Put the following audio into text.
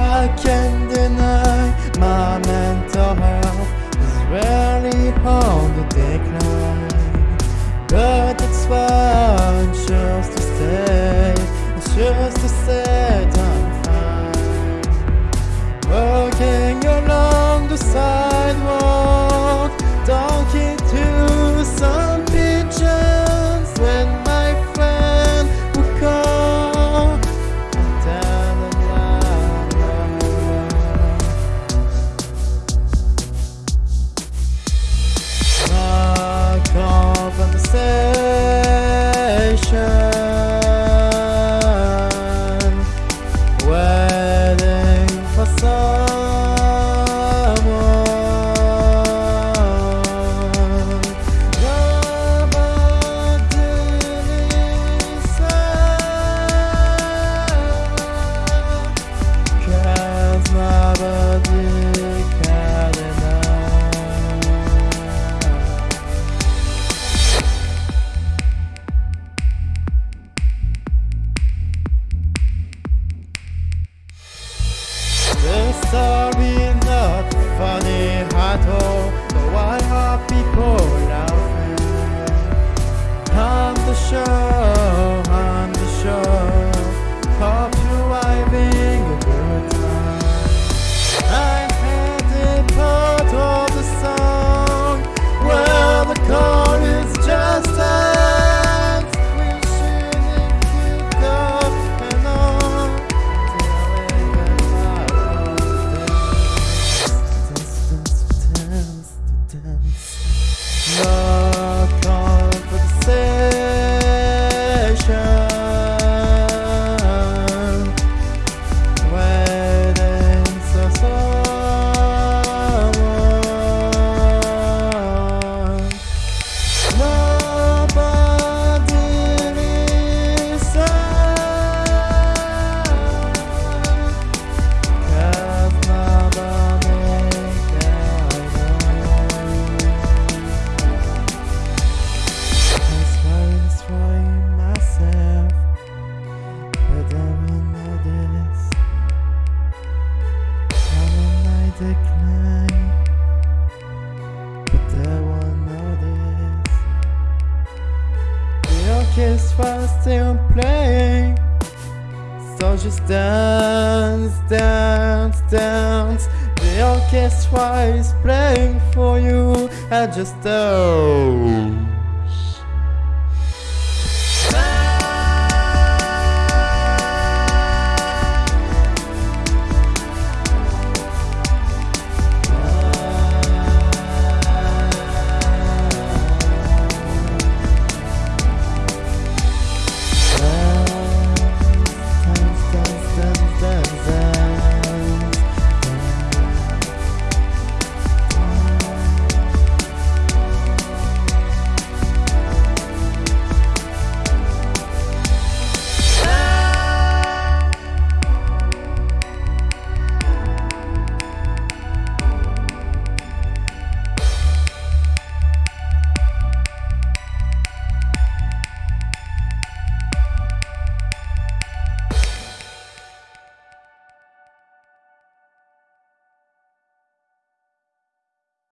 I can't deny my mental health is really on the decline. But it's fine, just to stay, it's just to say funny at all But why Nobody But the orchestra's still playing so just dance, dance, dance. The orchestra is playing for you. I just oh.